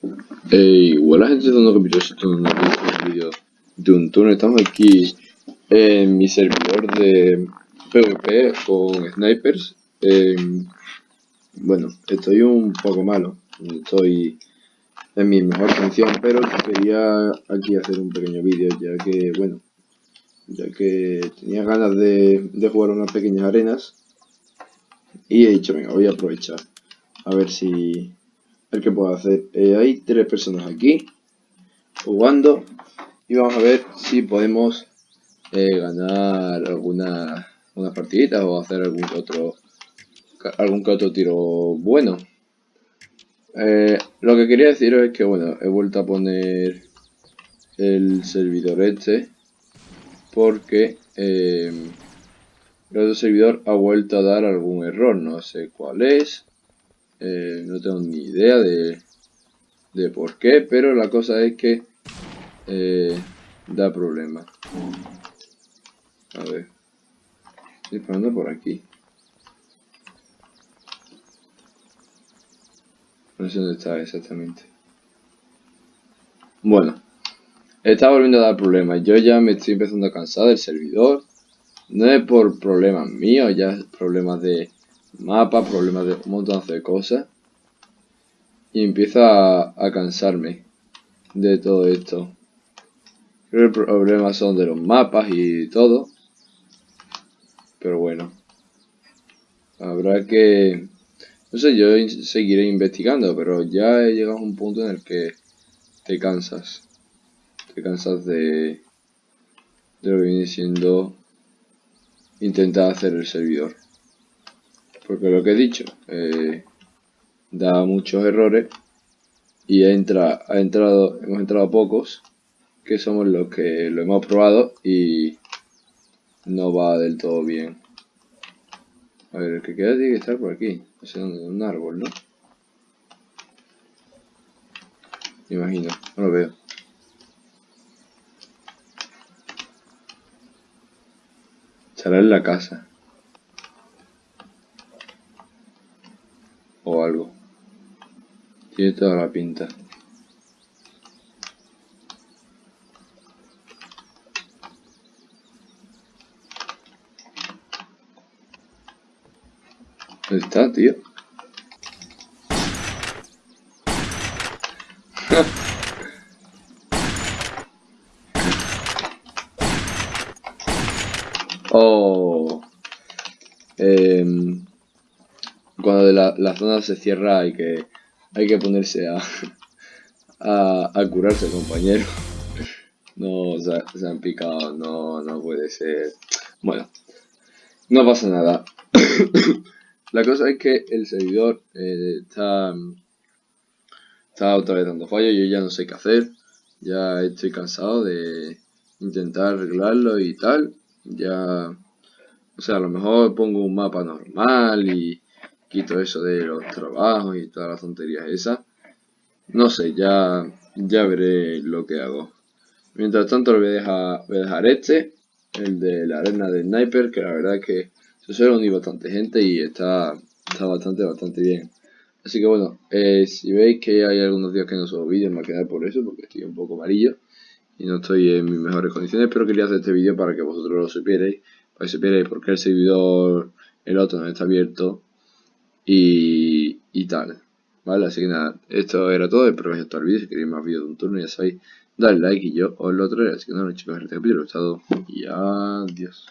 Hey, hola gente de nuevo capítulo, esto es un vídeo de un turno, estamos aquí en mi servidor de PvP con snipers. Em, Bueno, estoy un poco malo, estoy en mi mejor condición, pero quería aquí hacer un pequeño vídeo ya que, bueno, ya que tenía ganas de, de jugar unas pequeñas arenas. Y he dicho, venga, voy a aprovechar a ver si ver qué puedo hacer. Eh, hay tres personas aquí jugando y vamos a ver si podemos eh, ganar alguna una partidita o hacer algún otro algún otro tiro bueno. Eh, lo que quería deciros es que bueno, he vuelto a poner el servidor este porque el otro servidor ha vuelto a dar algún error, no sé cuál es. Eh, no tengo ni idea de, de por qué, pero la cosa es que eh, da problemas. A ver. Disparando por aquí. No sé dónde está exactamente. Bueno. Está volviendo a dar problemas. Yo ya me estoy empezando a cansar del servidor. No es por problemas míos, ya es problemas de mapa, problemas de un montón de cosas. Y empieza a, cansarme de todo esto. Creo que el problema son de los mapas y todo. Pero bueno. Habrá que... No sé, yo seguiré investigando, pero ya he llegado a un punto en el que te cansas. Te cansas de, de lo que viene siendo intentar hacer el servidor. Porque lo que he dicho, eh, da muchos errores y entra, ha entrado, hemos entrado pocos, que somos los que lo hemos probado y no va del todo bien. A ver, el que queda tiene que estar por aquí, no sé dónde, un árbol, ¿no? Me imagino, no lo veo. Estará en la casa. O algo. Tiene toda la pinta. ¿Dónde está, tío? oh. Eh, cuando la, la, zona se cierra hay que hay que ponerse a, a, curarse compañero. No se, han picado no no puede ser. Bueno no pasa nada. La cosa es que el servidor eh, está está otra vez dando fallo yo ya no sé qué hacer. Ya estoy cansado de intentar arreglarlo y tal. Ya o sea a lo mejor pongo un mapa normal y quito eso de los trabajos y todas las tonterías esas. No sé, ya, ya veré lo que hago. Mientras tanto dejar, voy a dejar este, el de la arena de sniper, que la verdad es que se suele unir bastante gente y está, está bastante, bastante bien. Así que bueno, eh, si veis que hay algunos días que no subo vídeos, me quedar por eso, porque estoy un poco amarillo y no estoy en mis mejores condiciones, pero quería hacer este vídeo para que vosotros lo supierais, para que supierais por qué el servidor, el otro no está abierto y, y tal. Vale, así que nada, esto era todo, espero que os haya gustado el vídeo, si queréis más vídeos de un turno ya sabéis, dale like y yo os lo traeré, así que nada chicos, este capítulo. Ha estado y adiós.